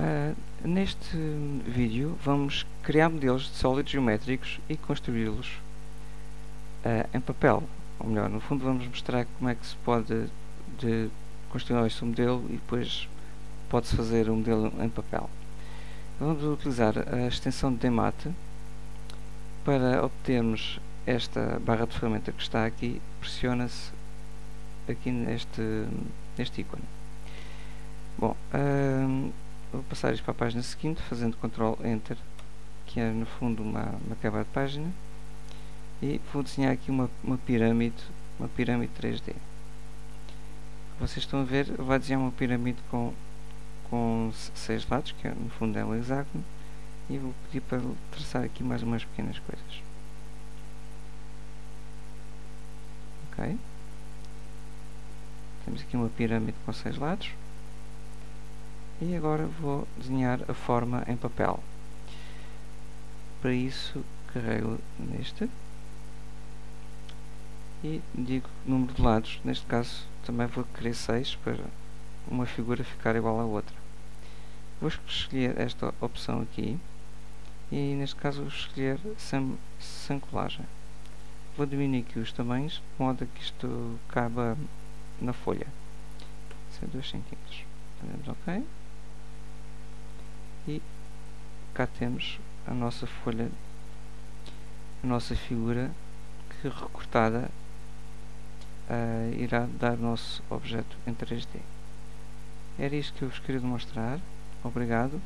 Uh, neste vídeo vamos criar modelos de sólidos geométricos e construí-los uh, em papel. Ou melhor, no fundo vamos mostrar como é que se pode de construir este modelo e depois pode-se fazer um modelo em papel. Vamos utilizar a extensão de DMAT para obtermos esta barra de ferramenta que está aqui, pressiona-se aqui neste, neste ícone. Bom, uh, passar isto para a página seguinte, fazendo Ctrl Enter, que é no fundo uma, uma quebra de página, e vou desenhar aqui uma, uma pirâmide, uma pirâmide 3D. Vocês estão a ver, vai desenhar uma pirâmide com, com seis lados, que é, no fundo é um hexágono, e vou pedir para traçar aqui mais umas pequenas coisas. Ok? Temos aqui uma pirâmide com seis lados e agora vou desenhar a forma em papel. Para isso carrego neste. E digo número de lados. Neste caso também vou querer 6 para uma figura ficar igual à outra. Vou escolher esta opção aqui. E neste caso vou escolher sem, sem colagem. Vou diminuir aqui os tamanhos de modo que isto caiba na folha. 2 cm fazemos ok e cá temos a nossa folha a nossa figura que recortada uh, irá dar o nosso objeto em 3D era isto que eu vos queria demonstrar. Obrigado